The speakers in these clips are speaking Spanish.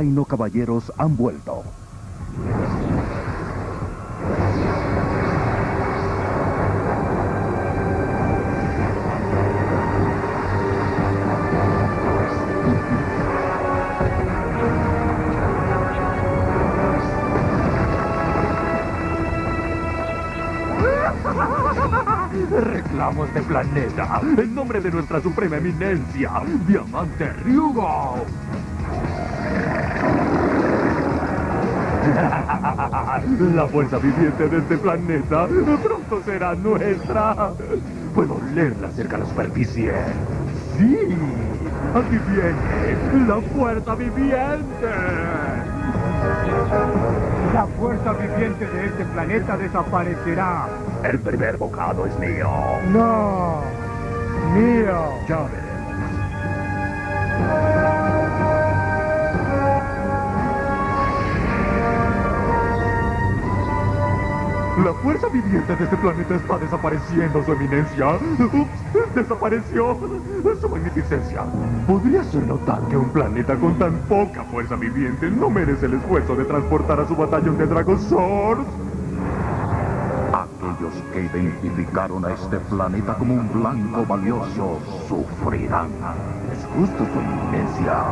Dino Caballeros han vuelto. Reclamos de planeta, en nombre de nuestra suprema eminencia, Diamante Ryugo. La fuerza viviente de este planeta pronto será nuestra. Puedo olerla cerca de la superficie. Sí, aquí viene la fuerza viviente. La fuerza viviente de este planeta desaparecerá. El primer bocado es mío. No, mío. Ya veremos. La fuerza viviente de este planeta está desapareciendo, su eminencia. Ups, desapareció. Su magnificencia. ¿Podría ser notar que un planeta con tan poca fuerza viviente no merece el esfuerzo de transportar a su batallón de Dragosaurs? Aquellos que identificaron a este planeta como un blanco valioso sufrirán. Es justo, su eminencia.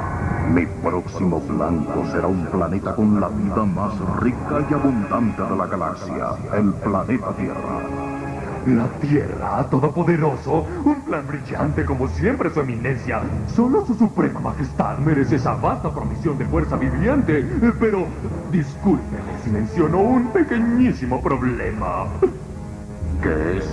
Mi próximo blanco será un planeta con la vida más rica y abundante de la galaxia, el planeta Tierra. La Tierra, todopoderoso, un plan brillante como siempre su eminencia. Solo su suprema majestad merece esa vasta provisión de fuerza viviente. Pero, discúlpeme si menciono un pequeñísimo problema. ¿Qué es?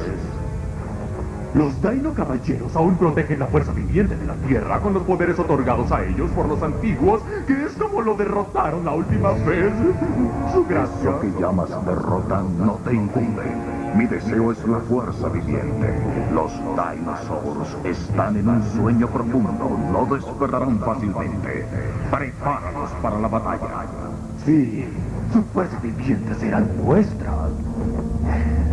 Los Dino Caballeros aún protegen la fuerza viviente de la Tierra con los poderes otorgados a ellos por los antiguos, que es como lo derrotaron la última vez. Su gracia. Lo que llamas derrota no te incumbe. Mi deseo es la fuerza viviente. Los dinosaurs están en un sueño profundo. No despertarán fácilmente. Prepáralos para la batalla. Sí, su fuerza viviente será nuestra.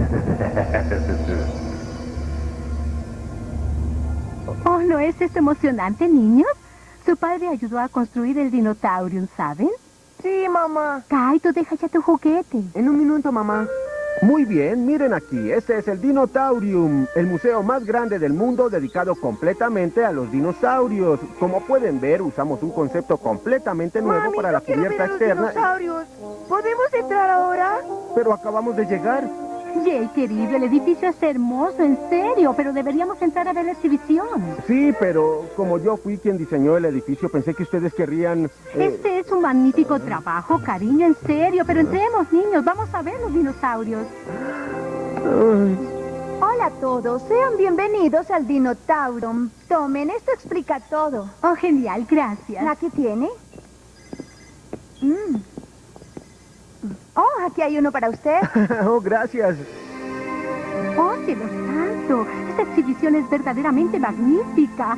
Oh, ¿no es esto emocionante, niños? Su padre ayudó a construir el Dinotaurium, ¿saben? Sí, mamá. Kaito, deja ya tu juguete. En un minuto, mamá. Muy bien, miren aquí, este es el Dinotaurium, el museo más grande del mundo dedicado completamente a los dinosaurios. Como pueden ver, usamos un concepto completamente nuevo Mami, para la cubierta ver a los externa. dinosaurios. ¿Podemos entrar ahora? Pero acabamos de llegar. Jay, querido, el edificio es hermoso, en serio, pero deberíamos entrar a ver la exhibición. Sí, pero como yo fui quien diseñó el edificio, pensé que ustedes querrían... eh, Este es un magnífico trabajo, cariño, en serio, pero entremos, niños, vamos a ver los dinosaurios. Hola a todos, sean bienvenidos al Dinotaurum. Tomen, esto explica todo. Oh, genial, gracias. ¿Aquí tiene? Mm. Oh, aquí hay uno para usted. oh, gracias. Oh, cielo santo, esta exhibición es verdaderamente magnífica.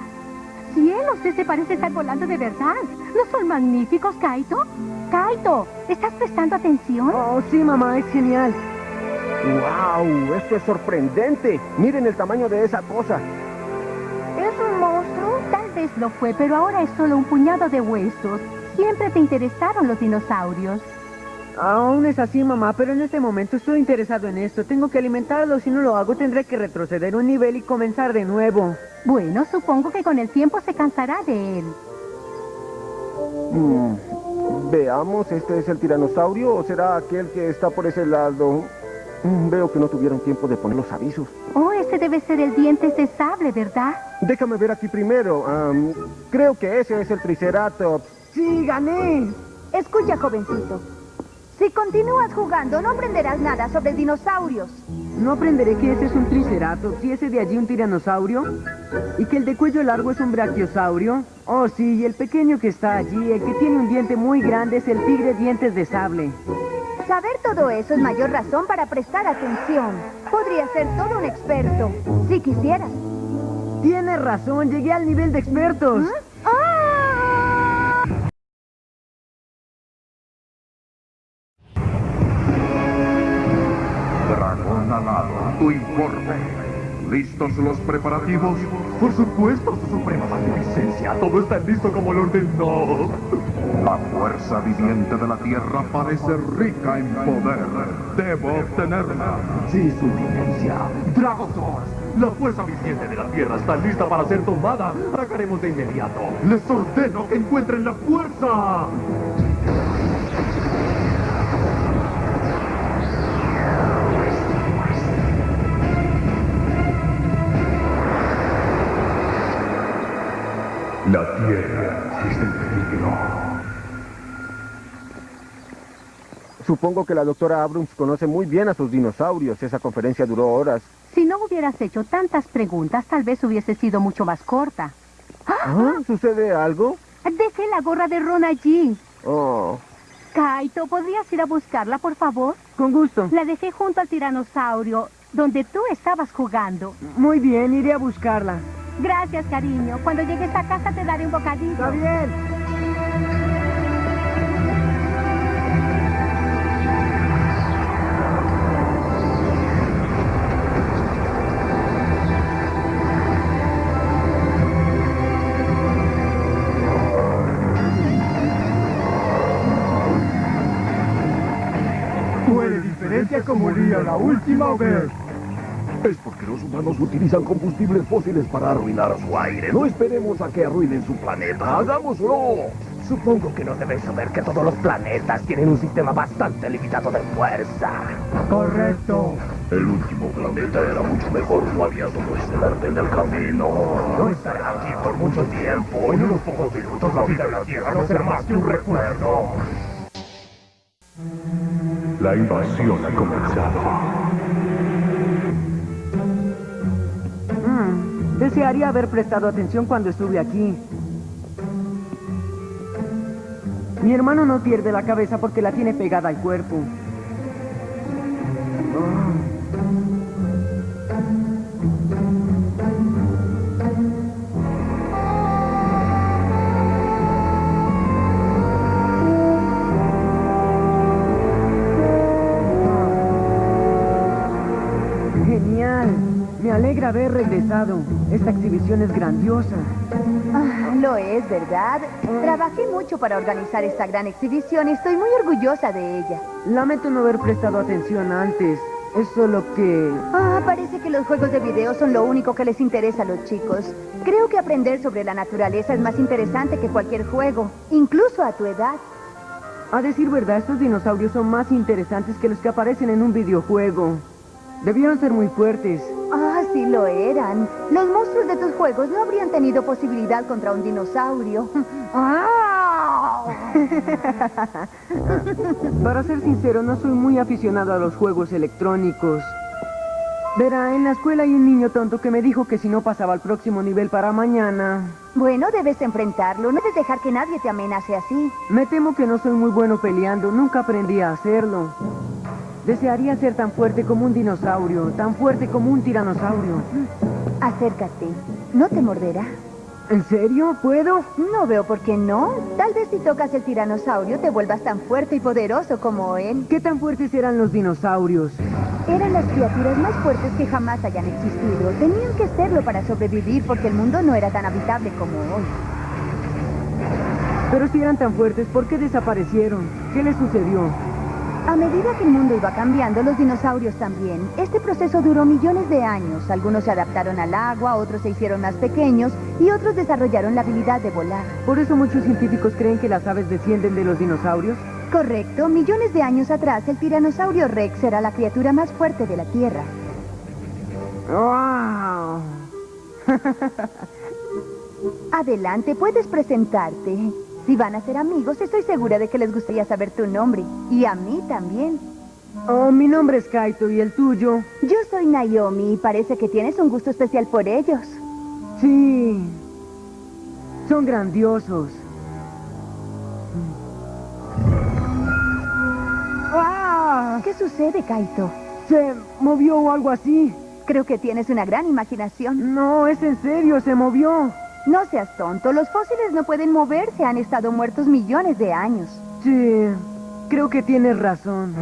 Cielos, ese parece estar volando de verdad. ¿No son magníficos, Kaito? Kaito, ¿estás prestando atención? Oh, sí, mamá, es genial. ¡Wow! Esto es sorprendente. Miren el tamaño de esa cosa. ¿Es un monstruo? Tal vez lo fue, pero ahora es solo un puñado de huesos. Siempre te interesaron los dinosaurios. Aún es así, mamá, pero en este momento estoy interesado en esto. Tengo que alimentarlo. Si no lo hago, tendré que retroceder un nivel y comenzar de nuevo. Bueno, supongo que con el tiempo se cansará de él. Mm, Veamos, ¿este es el tiranosaurio o será aquel que está por ese lado? Mm, Veo que no tuvieron tiempo de poner los avisos. Oh, ese debe ser el dientes de sable, ¿verdad? Déjame ver aquí primero. Creo que ese es el Triceratops. ¡Sí, gané! Escucha, jovencito. Si continúas jugando, no aprenderás nada sobre dinosaurios. No aprenderé que ese es un triceratops y ese de allí un tiranosaurio. Y que el de cuello largo es un brachiosaurio. Oh, sí, y el pequeño que está allí, el que tiene un diente muy grande, es el tigre dientes de sable. Saber todo eso es mayor razón para prestar atención. Podrías ser todo un experto, si quisieras. Tienes razón, llegué al nivel de expertos. ¡Ah! Tu informe. ¿Listos los preparativos? Por supuesto, su suprema magnificencia. Todo está listo como lo ordenó. La fuerza viviente de la Tierra parece rica en poder. Debo obtenerla. Sí, su eminencia. Dragozor, la fuerza viviente de la Tierra está lista para ser tomada. Atacaremos de inmediato. Les ordeno que encuentren la fuerza. La Tierra está en peligro. Supongo que la doctora Abrams conoce muy bien a sus dinosaurios. Esa conferencia duró horas. Si no hubieras hecho tantas preguntas, tal vez hubiese sido mucho más corta. ¿Ah? ¿Sucede algo? Dejé la gorra de Ron allí. Oh. Kaito, ¿podrías ir a buscarla, por favor? Con gusto. La dejé junto al tiranosaurio, donde tú estabas jugando. Muy bien, iré a buscarla. Gracias, cariño. Cuando llegues a casa te daré un bocadillo. Está bien. Fue de diferencia como haría la última vez. Es porque los humanos utilizan combustibles fósiles para arruinar su aire. No esperemos a que arruinen su planeta. ¡Hagámoslo! Supongo que no debes saber que todos los planetas tienen un sistema bastante limitado de fuerza. Correcto. El último planeta era mucho mejor. No había todo ese verde en el camino. No estaré aquí por mucho tiempo. En unos pocos minutos la vida en la Tierra no será más que un recuerdo. La invasión ha comenzado. Desearía haber prestado atención cuando estuve aquí. Mi hermano no pierde la cabeza porque la tiene pegada al cuerpo. Esta exhibición es grandiosa. Ah, lo es, ¿verdad? Trabajé mucho para organizar esta gran exhibición y estoy muy orgullosa de ella. Lamento no haber prestado atención antes. Es solo que... Ah, parece que los juegos de video son lo único que les interesa a los chicos. Creo que aprender sobre la naturaleza es más interesante que cualquier juego, incluso a tu edad. A decir verdad, estos dinosaurios son más interesantes que los que aparecen en un videojuego. Debieron ser muy fuertes. Sí lo eran. Los monstruos de tus juegos no habrían tenido posibilidad contra un dinosaurio. ¡Ah! Para ser sincero, no soy muy aficionado a los juegos electrónicos. Verá, en la escuela hay un niño tonto que me dijo que si no pasaba al próximo nivel para mañana... Bueno, debes enfrentarlo. No debes dejar que nadie te amenace así. Me temo que no soy muy bueno peleando. Nunca aprendí a hacerlo. Desearía ser tan fuerte como un dinosaurio, tan fuerte como un tiranosaurio. Acércate. No te morderá. ¿En serio? ¿Puedo? No veo por qué no. Tal vez si tocas el tiranosaurio te vuelvas tan fuerte y poderoso como él. ¿Qué tan fuertes eran los dinosaurios? Eran las criaturas más fuertes que jamás hayan existido. Tenían que serlo para sobrevivir porque el mundo no era tan habitable como hoy. Pero si eran tan fuertes, ¿por qué desaparecieron? ¿Qué les sucedió? A medida que el mundo iba cambiando, los dinosaurios también. Este proceso duró millones de años. Algunos se adaptaron al agua, otros se hicieron más pequeños y otros desarrollaron la habilidad de volar. ¿Por eso muchos científicos creen que las aves descienden de los dinosaurios? Correcto. Millones de años atrás, el tiranosaurio Rex era la criatura más fuerte de la Tierra. ¡Wow! Adelante, puedes presentarte. Si van a ser amigos, estoy segura de que les gustaría saber tu nombre. Y a mí también. Oh, mi nombre es Kaito y el tuyo. Yo soy Naomi y parece que tienes un gusto especial por ellos. Sí. Son grandiosos. ¡Ah! ¿Qué sucede, Kaito? Se movió o algo así. Creo que tienes una gran imaginación. No, es en serio, se movió. No seas tonto, los fósiles no pueden moverse, han estado muertos millones de años. Sí, creo que tienes razón.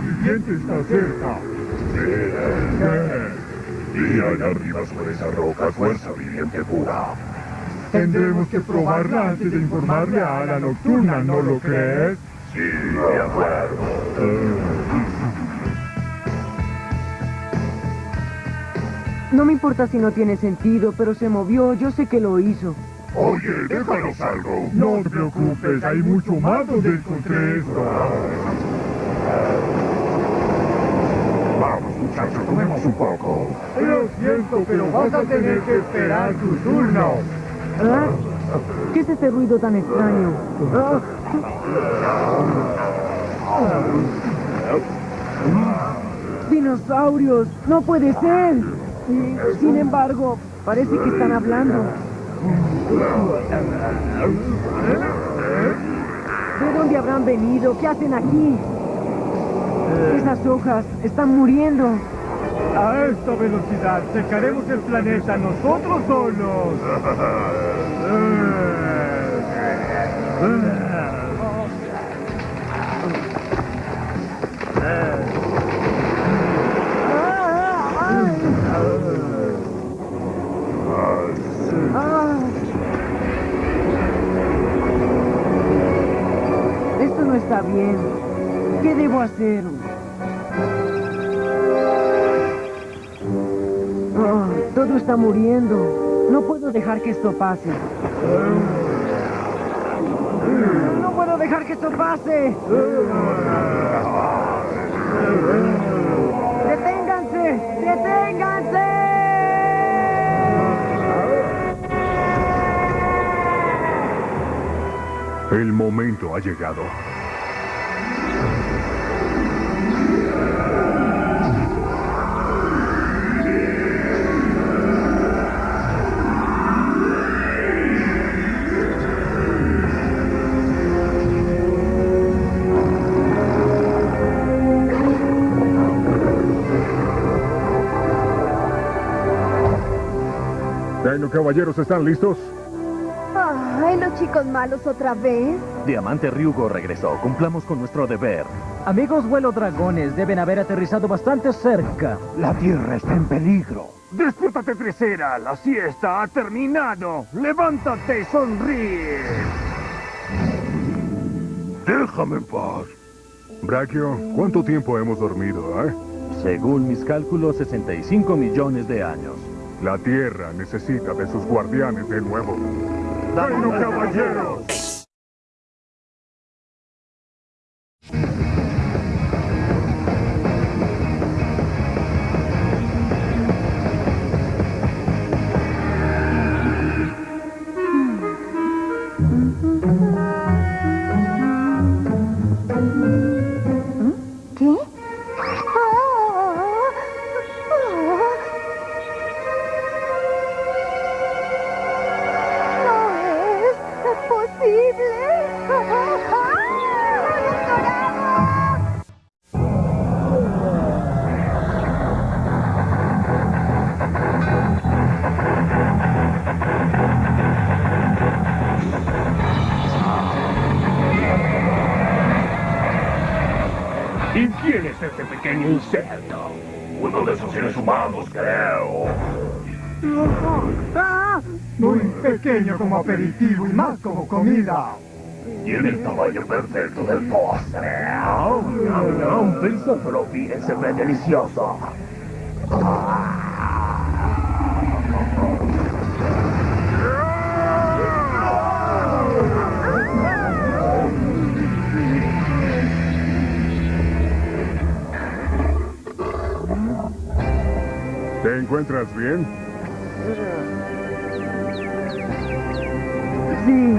viviente está cerca. Y allá arriba sobre esa roca, fuerza viviente pura. Tendremos que probarla antes de informarle a la nocturna, ¿no lo crees? No me importa si no tiene sentido, pero se movió. Yo sé que lo hizo. Oye, déjanos algo. No te preocupes, hay mucho más donde encontré esto. Vamos, muchachos, comemos un poco. Lo siento, pero vas a tener que esperar tu turno. ¿Ah? ¿Qué es este ruido tan extraño? Ah. ¡Dinosaurios! ¡No puede ser! Sin embargo, parece que están hablando. ¿De dónde habrán venido? ¿Qué hacen aquí? Esas hojas están muriendo. A esta velocidad secaremos el planeta nosotros solos. bien. ¿Qué debo hacer? Ah, todo está muriendo. No puedo dejar que esto pase. No puedo dejar que esto pase. ¡Deténganse! ¡Deténganse! El momento ha llegado. Bueno, caballeros, ¿están listos? Ay, los chicos malos otra vez. Diamante Ryugo regresó. Cumplamos con nuestro deber. Amigos vuelo dragones, deben haber aterrizado bastante cerca. La Tierra está en peligro. Despiértate, Tresera. La siesta ha terminado. Levántate y sonríe. Déjame en paz. Brachio, ¿cuánto tiempo hemos dormido, eh? Según mis cálculos, 65 millones de años. La Tierra necesita de sus guardianes de nuevo. ¡Bueno, caballeros! Humanos, creo. Ah, Muy pequeño como aperitivo y más como comida. Tiene el tamaño perfecto del postre. Oh, no, no, pensándolo bien, se ve delicioso. ¿Te encuentras bien? Sí.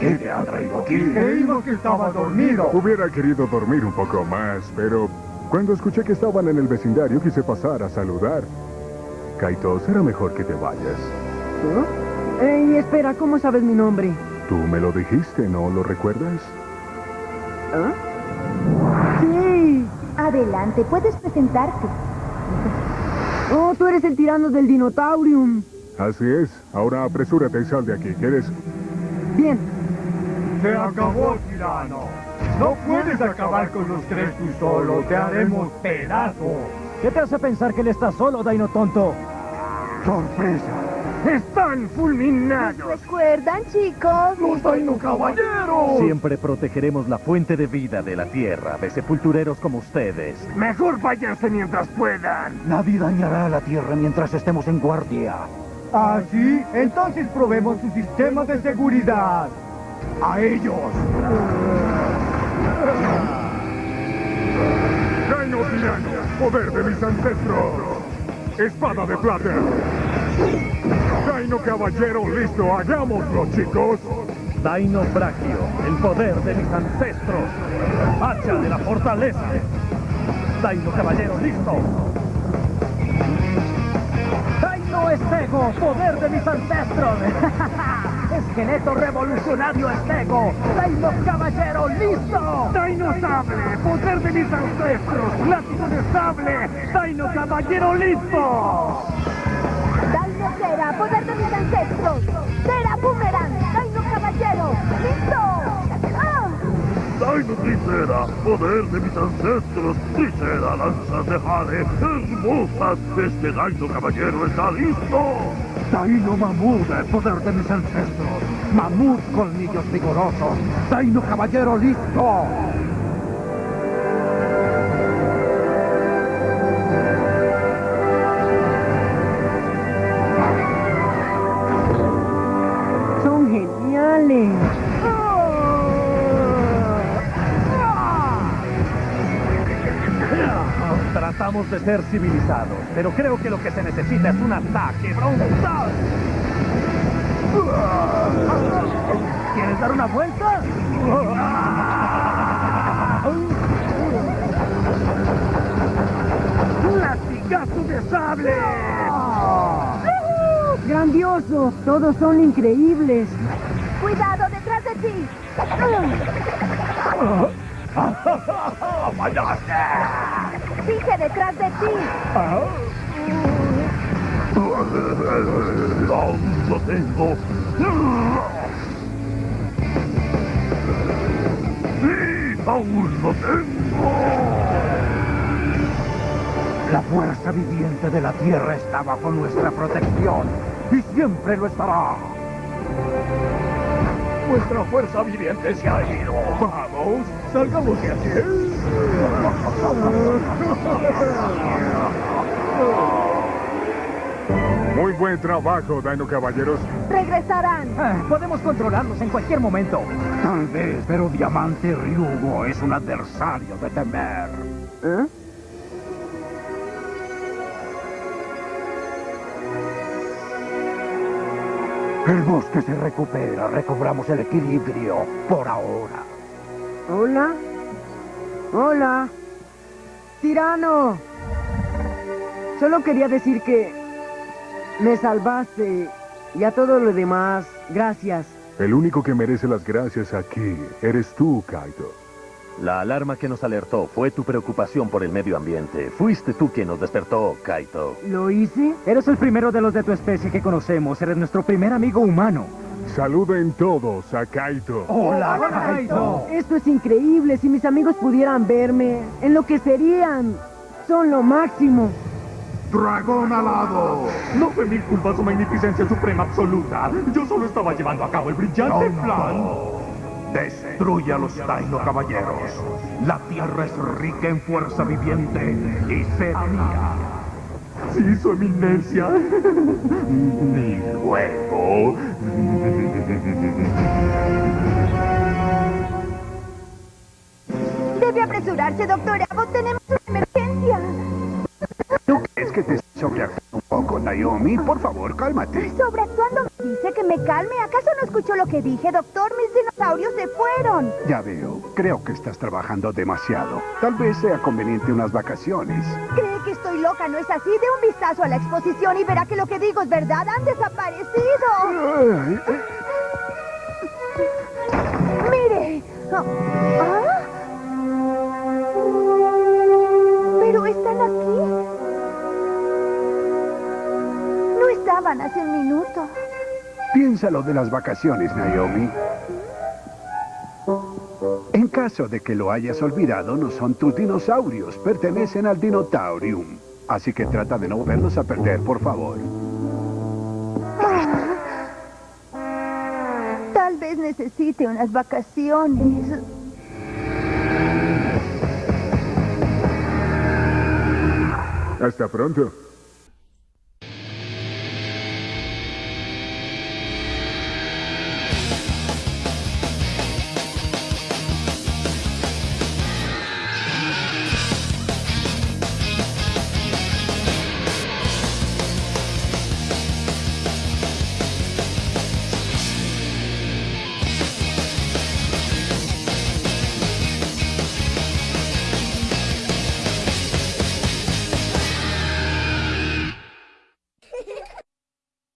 ¿Qué te ha traído aquí? Creímos que estaba dormido. Hubiera querido dormir un poco más, pero cuando escuché que estaban en el vecindario quise pasar a saludar. Kaito, será mejor que te vayas. Ey, espera, ¿cómo sabes mi nombre? Tú me lo dijiste, ¿no lo recuerdas? ¿Ah? Sí. Adelante, puedes presentarte. Oh, tú eres el tirano del Dinotaurium. Así es. Ahora apresúrate y sal de aquí. ¿Quieres? Bien. Se acabó, tirano. No puedes acabar con los tres tú solo, te haremos pedazos. ¿Qué te hace pensar que él está solo, Daino tonto? ¡Sorpresa! ¡Están fulminados! ¿Recuerdan, chicos? ¡Los Daino Caballeros! Siempre protegeremos la fuente de vida de la Tierra de sepultureros como ustedes. Mejor váyanse mientras puedan. Nadie dañará a la Tierra mientras estemos en guardia. ¿Ah, sí? Entonces probemos su sistema de seguridad. ¡A ellos! Daino tirano, poder de mis ancestros. Espada de plata. Daino caballero, listo, hagámoslo, chicos. Daino Brachio, el poder de mis ancestros. Hacha de la fortaleza. Daino Caballero, listo. Daino Estego, poder de mis ancestros. Esqueleto revolucionario Estego. Daino Caballero, listo. Daino sable, poder de mis ancestros. Látigo de sable. Daino caballero, listo. Daino Tricera, poder de mis ancestros. Tricera, lanzas de jade, hermosas. Este Daino caballero está listo. Daino Mamut, el poder de mis ancestros. Mamut, colmillos vigorosos. Daino Caballero, listo. Tratamos de ser civilizados, pero creo que lo que se necesita es un ataque frontal. ¿Quieres dar una vuelta? ¡Latigazo de sable! ¡Grandioso! Todos son increíbles. ¡Cuidado detrás de ti! ¡Dije detrás de ti! Aún lo tengo. Sí, aún lo tengo. La fuerza viviente de la Tierra está bajo nuestra protección. Y siempre lo estará. Nuestra fuerza viviente se ha ido. Vamos, salgamos de aquí. Muy buen trabajo, Daino caballeros. ¡Regresarán! Ah, Podemos controlarlos en cualquier momento. Tal vez, pero Diamante Ryugo es un adversario de temer. ¿Eh? El bosque se recupera, recobramos el equilibrio por ahora. ¿Hola? ¿Hola? ¡Tirano! Solo quería decir que me salvaste y a todo lo demás, gracias. El único que merece las gracias aquí eres tú, Kaito. La alarma que nos alertó fue tu preocupación por el medio ambiente. Fuiste tú quien nos despertó, Kaito. ¿Lo hice? Eres el primero de los de tu especie que conocemos. Eres nuestro primer amigo humano. Saluden todos a Kaito. ¡Hola, Kaito! Esto es increíble. Si mis amigos pudieran verme, enloquecerían. Son lo máximo. ¡Dragón alado! No fue mi culpa su magnificencia suprema absoluta. Yo solo estaba llevando a cabo el brillante plan. Destruye a los Daino caballeros. La tierra es rica en fuerza viviente y será mía. Sí, su eminencia. Ni luego. Debe apresurarse, doctor Abbott. Tenemos una emergencia. ¿Tú crees que te sobreactúa un poco, Naomi? Por favor, cálmate. Sobreactuando dice que me calme. ¿Acaso no escuchó lo que dije, doctor? Mis dinosaurios se fueron. Ya veo. Creo que estás trabajando demasiado. Tal vez sea conveniente unas vacaciones. ¿Cree que estoy loca? ¿No es así? De un vistazo a la exposición y verá que lo que digo es verdad. Han desaparecido. Eh, ¡Mire! Ah. ¿Ah? ¿Pero están aquí? No estaban hace un minuto. Piensa lo de las vacaciones, Naomi. En caso de que lo hayas olvidado, no son tus dinosaurios, pertenecen al Dinotaurium. Así que trata de no verlos a perder, por favor. Tal vez necesite unas vacaciones. Hasta pronto.